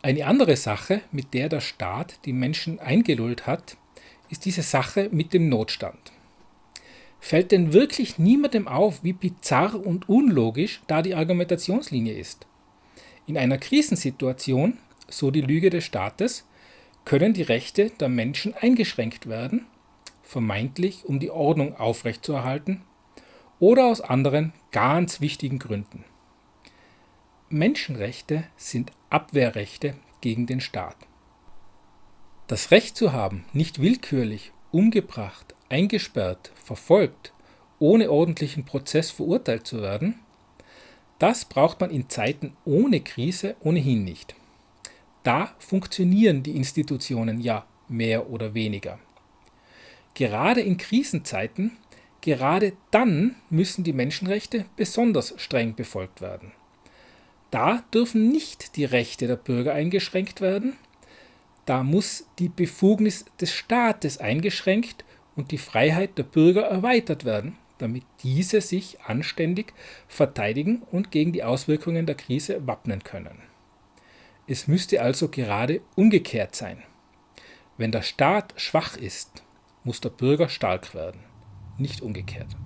Eine andere Sache, mit der der Staat die Menschen eingelullt hat, ist diese Sache mit dem Notstand. Fällt denn wirklich niemandem auf, wie bizarr und unlogisch da die Argumentationslinie ist? In einer Krisensituation, so die Lüge des Staates, können die Rechte der Menschen eingeschränkt werden, vermeintlich um die Ordnung aufrechtzuerhalten oder aus anderen ganz wichtigen Gründen. Menschenrechte sind Abwehrrechte gegen den Staat. Das Recht zu haben, nicht willkürlich, umgebracht, eingesperrt, verfolgt, ohne ordentlichen Prozess verurteilt zu werden, das braucht man in Zeiten ohne Krise ohnehin nicht. Da funktionieren die Institutionen ja mehr oder weniger. Gerade in Krisenzeiten, gerade dann müssen die Menschenrechte besonders streng befolgt werden. Da dürfen nicht die Rechte der Bürger eingeschränkt werden, da muss die Befugnis des Staates eingeschränkt und die Freiheit der Bürger erweitert werden, damit diese sich anständig verteidigen und gegen die Auswirkungen der Krise wappnen können. Es müsste also gerade umgekehrt sein. Wenn der Staat schwach ist, muss der Bürger stark werden, nicht umgekehrt.